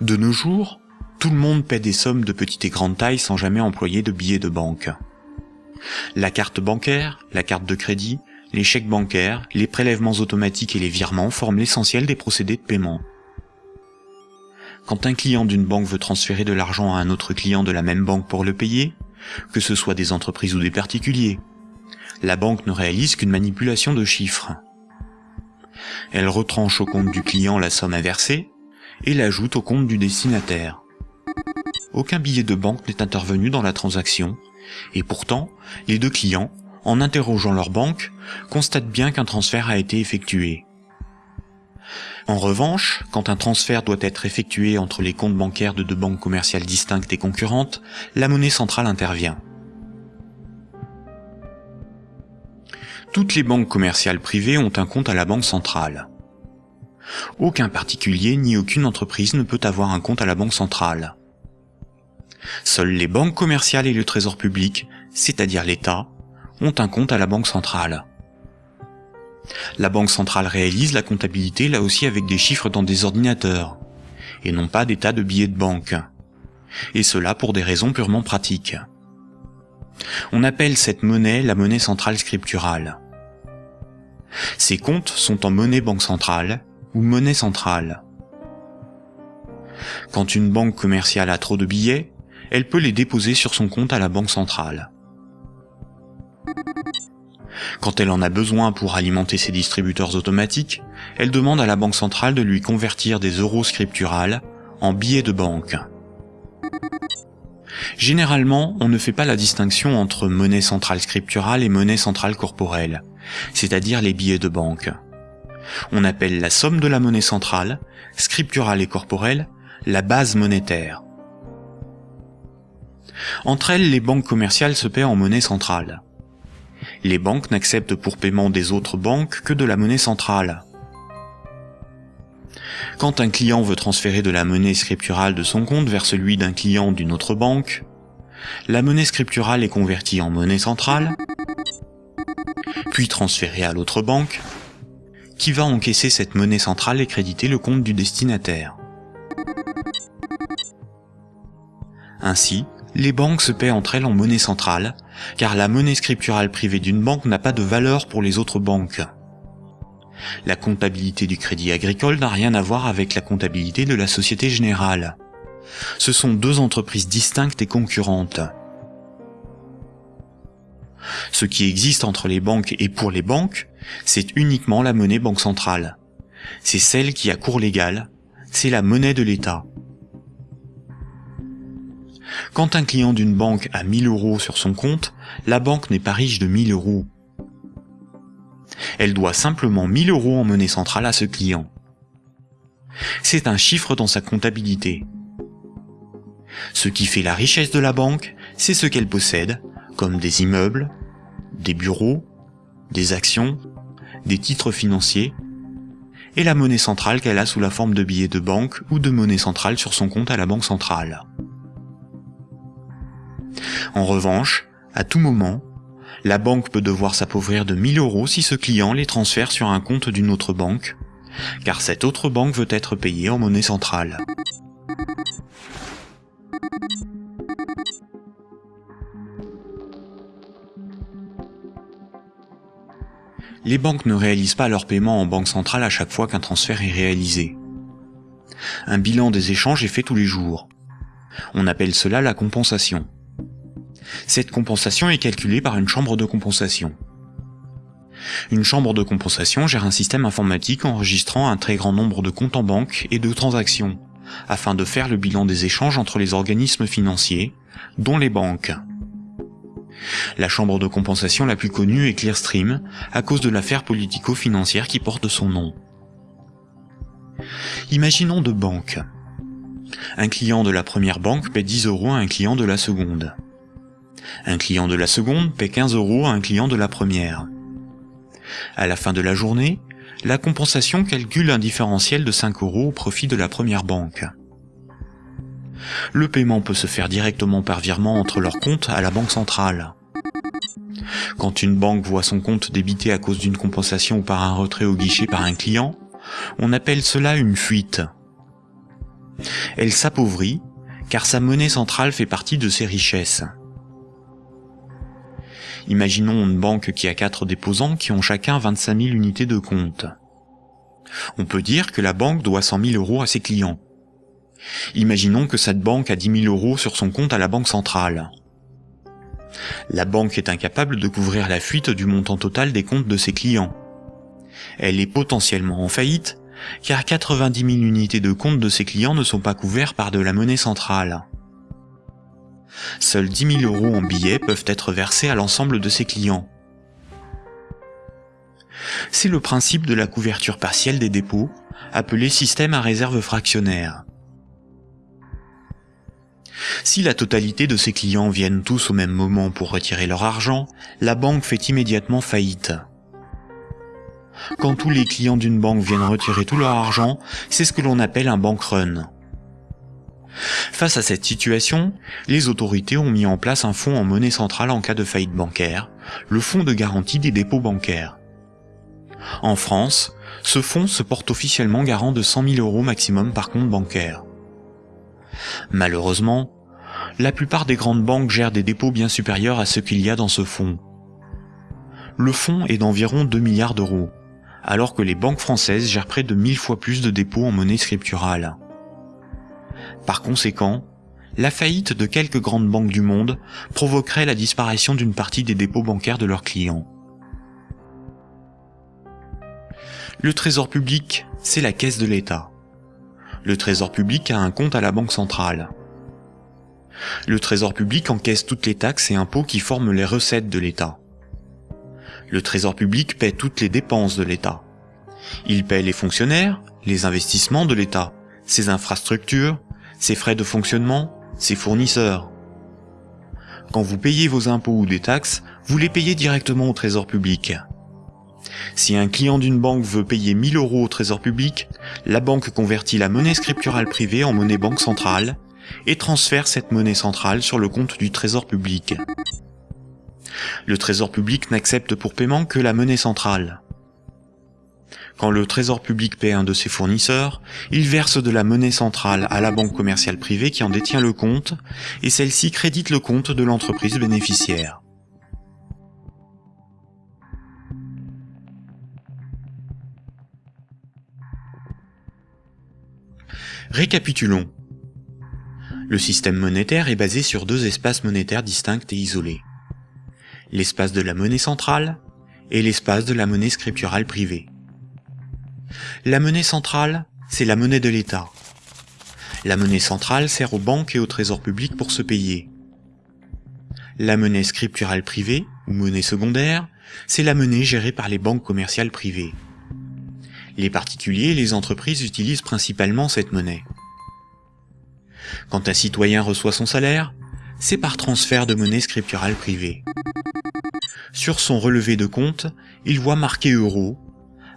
De nos jours, tout le monde paie des sommes de petite et grande taille sans jamais employer de billets de banque. La carte bancaire, la carte de crédit, les chèques bancaires, les prélèvements automatiques et les virements forment l'essentiel des procédés de paiement. Quand un client d'une banque veut transférer de l'argent à un autre client de la même banque pour le payer, que ce soit des entreprises ou des particuliers, la banque ne réalise qu'une manipulation de chiffres. Elle retranche au compte du client la somme inversée et l'ajoute au compte du destinataire. Aucun billet de banque n'est intervenu dans la transaction, et pourtant, les deux clients, en interrogeant leur banque, constatent bien qu'un transfert a été effectué. En revanche, quand un transfert doit être effectué entre les comptes bancaires de deux banques commerciales distinctes et concurrentes, la monnaie centrale intervient. Toutes les banques commerciales privées ont un compte à la banque centrale. Aucun particulier ni aucune entreprise ne peut avoir un compte à la banque centrale. Seules les banques commerciales et le trésor public, c'est-à-dire l'État, ont un compte à la banque centrale. La banque centrale réalise la comptabilité là aussi avec des chiffres dans des ordinateurs, et non pas des tas de billets de banque. Et cela pour des raisons purement pratiques. On appelle cette monnaie la monnaie centrale scripturale. Ces comptes sont en monnaie banque centrale ou monnaie centrale. Quand une banque commerciale a trop de billets, elle peut les déposer sur son compte à la banque centrale. Quand elle en a besoin pour alimenter ses distributeurs automatiques, elle demande à la banque centrale de lui convertir des euros scripturales en billets de banque. Généralement, on ne fait pas la distinction entre monnaie centrale scripturale et monnaie centrale corporelle, c'est-à-dire les billets de banque. On appelle la somme de la monnaie centrale, scripturale et corporelle, la base monétaire. Entre elles, les banques commerciales se paient en monnaie centrale. Les banques n'acceptent pour paiement des autres banques que de la monnaie centrale. Quand un client veut transférer de la monnaie scripturale de son compte vers celui d'un client d'une autre banque, la monnaie scripturale est convertie en monnaie centrale, puis transférée à l'autre banque, qui va encaisser cette monnaie centrale et créditer le compte du destinataire? Ainsi, les banques se paient entre elles en monnaie centrale, car la monnaie scripturale privée d'une banque n'a pas de valeur pour les autres banques. La comptabilité du crédit agricole n'a rien à voir avec la comptabilité de la Société Générale. Ce sont deux entreprises distinctes et concurrentes. Ce qui existe entre les banques et pour les banques, c'est uniquement la monnaie banque centrale. C'est celle qui a cours légal, c'est la monnaie de l'État. Quand un client d'une banque a 1000 euros sur son compte, la banque n'est pas riche de 1000 euros. Elle doit simplement 1000 euros en monnaie centrale à ce client. C'est un chiffre dans sa comptabilité. Ce qui fait la richesse de la banque, c'est ce qu'elle possède, comme des immeubles, des bureaux, des actions, des titres financiers, et la monnaie centrale qu'elle a sous la forme de billets de banque ou de monnaie centrale sur son compte à la banque centrale. En revanche, à tout moment, la banque peut devoir s'appauvrir de 1000 euros si ce client les transfère sur un compte d'une autre banque, car cette autre banque veut être payée en monnaie centrale. Les banques ne réalisent pas leur paiement en banque centrale à chaque fois qu'un transfert est réalisé. Un bilan des échanges est fait tous les jours. On appelle cela la compensation. Cette compensation est calculée par une chambre de compensation. Une chambre de compensation gère un système informatique enregistrant un très grand nombre de comptes en banque et de transactions, afin de faire le bilan des échanges entre les organismes financiers, dont les banques. La chambre de compensation la plus connue est Clearstream, à cause de l'affaire politico-financière qui porte son nom. Imaginons deux banques. Un client de la première banque paie 10 euros à un client de la seconde. Un client de la seconde paie 15 euros à un client de la première. À la fin de la journée, la compensation calcule un différentiel de 5 euros au profit de la première banque. Le paiement peut se faire directement par virement entre leurs comptes à la banque centrale. Quand une banque voit son compte débité à cause d'une compensation ou par un retrait au guichet par un client, on appelle cela une fuite. Elle s'appauvrit car sa monnaie centrale fait partie de ses richesses. Imaginons une banque qui a quatre déposants qui ont chacun 25 000 unités de compte. On peut dire que la banque doit 100 000 euros à ses clients. Imaginons que cette banque a 10 000 euros sur son compte à la banque centrale. La banque est incapable de couvrir la fuite du montant total des comptes de ses clients. Elle est potentiellement en faillite, car 90 000 unités de compte de ses clients ne sont pas couverts par de la monnaie centrale. Seuls 10 000 euros en billets peuvent être versés à l'ensemble de ses clients. C'est le principe de la couverture partielle des dépôts, appelé système à réserve fractionnaire. Si la totalité de ses clients viennent tous au même moment pour retirer leur argent, la banque fait immédiatement faillite. Quand tous les clients d'une banque viennent retirer tout leur argent, c'est ce que l'on appelle un bank run. Face à cette situation, les autorités ont mis en place un fonds en monnaie centrale en cas de faillite bancaire, le fonds de garantie des dépôts bancaires. En France, ce fonds se porte officiellement garant de 100 000 euros maximum par compte bancaire. Malheureusement, la plupart des grandes banques gèrent des dépôts bien supérieurs à ce qu'il y a dans ce fonds. Le fonds est d'environ 2 milliards d'euros, alors que les banques françaises gèrent près de 1000 fois plus de dépôts en monnaie scripturale. Par conséquent, la faillite de quelques grandes banques du monde provoquerait la disparition d'une partie des dépôts bancaires de leurs clients. Le trésor public, c'est la caisse de l'État. Le trésor public a un compte à la Banque centrale. Le trésor public encaisse toutes les taxes et impôts qui forment les recettes de l'État. Le trésor public paie toutes les dépenses de l'État. Il paie les fonctionnaires, les investissements de l'État, ses infrastructures, ses frais de fonctionnement, ses fournisseurs. Quand vous payez vos impôts ou des taxes, vous les payez directement au trésor public. Si un client d'une banque veut payer 1000 euros au trésor public, la banque convertit la monnaie scripturale privée en monnaie banque centrale et transfère cette monnaie centrale sur le compte du trésor public. Le trésor public n'accepte pour paiement que la monnaie centrale. Quand le trésor public paie un de ses fournisseurs, il verse de la monnaie centrale à la banque commerciale privée qui en détient le compte, et celle-ci crédite le compte de l'entreprise bénéficiaire. Récapitulons. Le système monétaire est basé sur deux espaces monétaires distincts et isolés. L'espace de la monnaie centrale et l'espace de la monnaie scripturale privée. La monnaie centrale, c'est la monnaie de l'État. La monnaie centrale sert aux banques et au trésor public pour se payer. La monnaie scripturale privée, ou monnaie secondaire, c'est la monnaie gérée par les banques commerciales privées. Les particuliers et les entreprises utilisent principalement cette monnaie. Quand un citoyen reçoit son salaire, c'est par transfert de monnaie scripturale privée. Sur son relevé de compte, il voit marqué euro,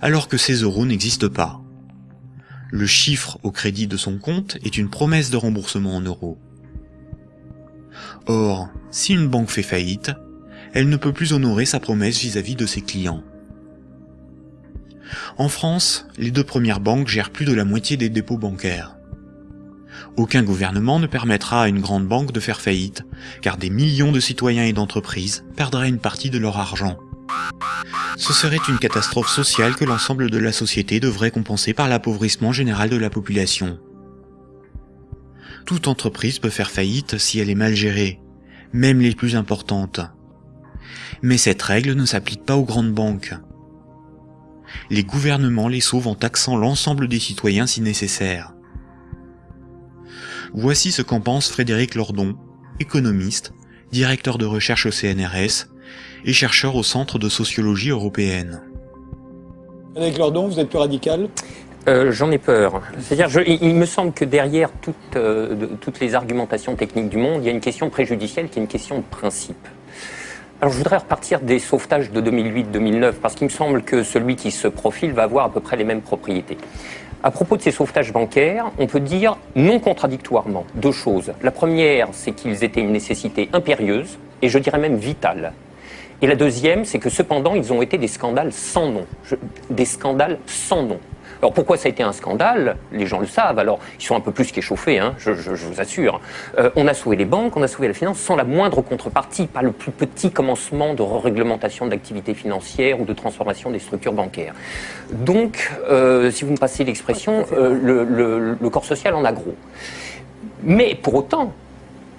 alors que ces euros n'existent pas. Le chiffre au crédit de son compte est une promesse de remboursement en euros. Or, si une banque fait faillite, elle ne peut plus honorer sa promesse vis-à-vis -vis de ses clients. En France, les deux premières banques gèrent plus de la moitié des dépôts bancaires. Aucun gouvernement ne permettra à une grande banque de faire faillite, car des millions de citoyens et d'entreprises perdraient une partie de leur argent. Ce serait une catastrophe sociale que l'ensemble de la société devrait compenser par l'appauvrissement général de la population. Toute entreprise peut faire faillite si elle est mal gérée, même les plus importantes. Mais cette règle ne s'applique pas aux grandes banques les gouvernements les sauvent en taxant l'ensemble des citoyens si nécessaire. Voici ce qu'en pense Frédéric Lordon, économiste, directeur de recherche au CNRS et chercheur au Centre de sociologie européenne. Frédéric Lordon, vous êtes plus radical? Euh, J'en ai peur. C'est-à-dire, il, me semble que derrière euh, toutes les argumentations techniques du monde, il y a une question préjudicielle qui est une question de principe. Alors je voudrais repartir des sauvetages de 2008-2009 parce qu'il me semble que celui qui se profile va avoir à peu près les mêmes propriétés. À propos de ces sauvetages bancaires, on peut dire non contradictoirement deux choses. La première, c'est qu'ils étaient une nécessité impérieuse et je dirais même vitale. Et la deuxième, c'est que cependant, ils ont été des scandales sans nom. des scandales sans nom. Alors pourquoi ça a été un scandale? Les gens le savent, alors ils sont un peu plus qu'échauffés, hein, je, je, je, vous assure. Euh, on a sauvé les banques, on a sauvé la finance sans la moindre contrepartie, pas le plus petit commencement de réglementation de l'activité financière ou de transformation des structures bancaires. Donc, euh, si vous me passez l'expression, euh, le, le, le corps social en a gros. Mais pour autant,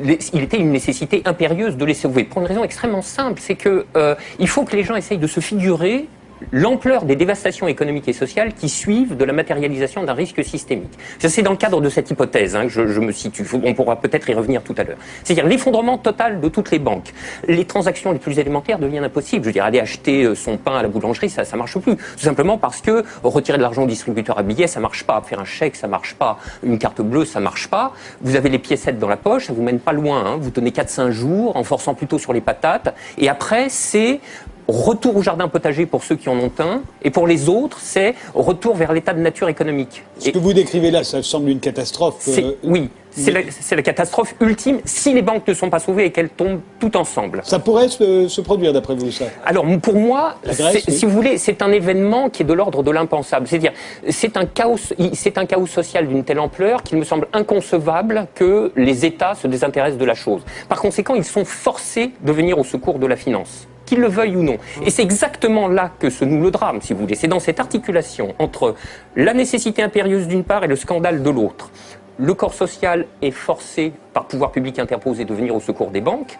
il était une nécessité impérieuse de les sauver. Pour une raison extrêmement simple, c'est que euh, il faut que les gens essayent de se figurer l'ampleur des dévastations économiques et sociales qui suivent de la matérialisation d'un risque systémique. C'est dans le cadre de cette hypothèse hein, que je, me situe. On pourra peut-être y revenir tout à l'heure. C'est-à-dire l'effondrement total de toutes les banques. Les transactions les plus élémentaires deviennent impossibles. Je veux dire, aller acheter euh, son pain à la boulangerie, ça ça marche plus. Tout simplement parce que retirer de l'argent au distributeur à billets, ça marche pas. Faire un chèque, ça marche pas. Une carte bleue, ça marche pas. Vous avez les piécettes dans la poche, ça vous mène pas loin. Hein. Vous tenez 4-5 jours en forçant plutôt sur les patates. Et après, c'est retour au jardin potager pour ceux qui en ont un, et pour les autres, c'est retour vers l'état de nature économique. Ce et que vous décrivez là, ça semble une catastrophe. Euh, oui, c'est la, la, catastrophe ultime si les banques ne sont pas sauvées et qu'elles tombent toutes ensemble. Ça pourrait se, se produire d'après vous, ça? Alors pour moi, Grèce, oui. si vous voulez, c'est un événement qui est de l'ordre de l'impensable. C'est-à-dire, c'est un chaos, c'est un chaos social d'une telle ampleur qu'il me semble inconcevable que les États se désintéressent de la chose. Par conséquent, ils sont forcés de venir au secours de la finance qu'ils le veuillent ou non. Et c'est exactement là que se noue le drame, si vous voulez. C'est dans cette articulation entre la nécessité impérieuse d'une part et le scandale de l'autre. Le corps social est forcé, par pouvoir public interposé, de venir au secours des banques,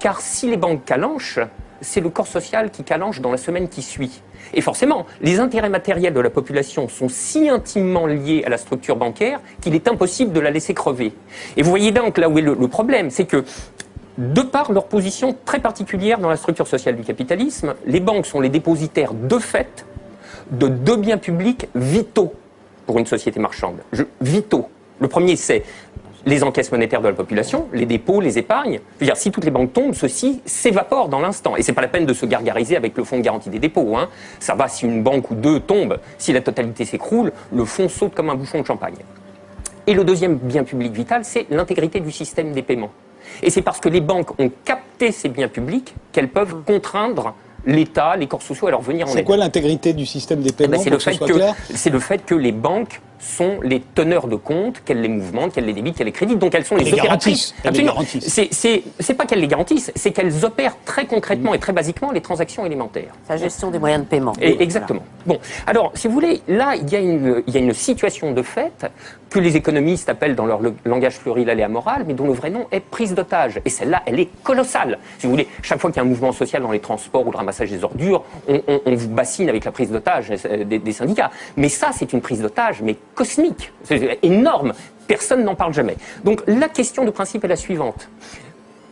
car si les banques calanchent, c'est le corps social qui calanche dans la semaine qui suit. Et forcément, les intérêts matériels de la population sont si intimement liés à la structure bancaire qu'il est impossible de la laisser crever. Et vous voyez donc là où est le, le problème, c'est que de par leur position très particulière dans la structure sociale du capitalisme, les banques sont les dépositaires de fait de deux biens publics vitaux pour une société marchande. Vitaux. Le premier, c'est les encaisses monétaires de la population, les dépôts, les épargnes. Si toutes les banques tombent, ceci s'évapore dans l'instant. Et c'est pas la peine de se gargariser avec le fonds de garantie des dépôts. Hein. Ça va si une banque ou deux tombe. Si la totalité s'écroule, le fonds saute comme un bouchon de champagne. Et le deuxième bien public vital, c'est l'intégrité du système des paiements. Et c'est parce que les banques ont capté ces biens publics qu'elles peuvent contraindre l'État, les corps sociaux à leur venir en aide. C'est quoi l'intégrité du système des paiements eh ben, C'est le, que, le fait que les banques sont les teneurs de compte, qu'elles les mouvementent, qu'elles les débitent, qu'elles les créditent. Donc elles sont les, les opératrices. Absolument. C'est pas qu'elles les garantissent, c'est qu'elles opèrent très concrètement mmh. et très basiquement les transactions élémentaires. La gestion des moyens de paiement. Et, exactement. Voilà. Bon, alors si vous voulez, là il y, a une, il y a une situation de fait que les économistes appellent dans leur langage pluriel et amoral, mais dont le vrai nom est prise d'otage. Et celle-là, elle est colossale. Si vous voulez, chaque fois qu'il y a un mouvement social dans les transports ou le ramassage des ordures, on, on, on vous bassine avec la prise d'otage des, des syndicats. Mais ça, c'est une prise d'otage, mais cosmique, c'est énorme. Personne n'en parle jamais. Donc la question de principe est la suivante.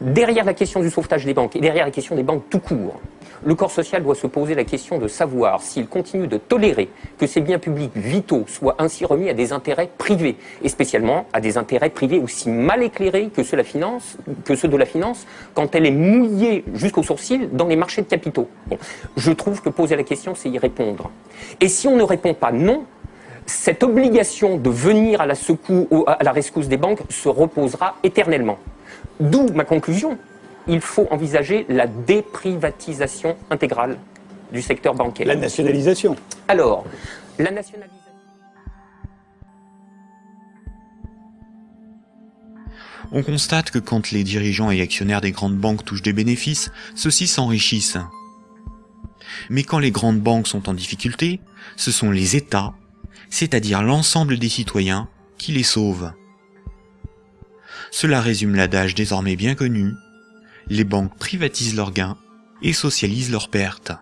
Derrière la question du sauvetage des banques et derrière la question des banques tout court, le corps social doit se poser la question de savoir s'il continue de tolérer que ces biens publics vitaux soient ainsi remis à des intérêts privés, et spécialement à des intérêts privés aussi mal éclairés que ceux, la finance, que ceux de la finance quand elle est mouillée jusqu'au sourcil dans les marchés de capitaux. Je trouve que poser la question, c'est y répondre. Et si on ne répond pas non, cette obligation de venir à la, secours, à la rescousse des banques se reposera éternellement. D'où ma conclusion. Il faut envisager la déprivatisation intégrale du secteur bancaire. La nationalisation. Alors, la nationalisation. On constate que quand les dirigeants et actionnaires des grandes banques touchent des bénéfices, ceux-ci s'enrichissent. Mais quand les grandes banques sont en difficulté, ce sont les États, c'est-à-dire l'ensemble des citoyens, qui les sauvent. Cela résume l'adage désormais bien connu, les banques privatisent leurs gains et socialisent leurs pertes.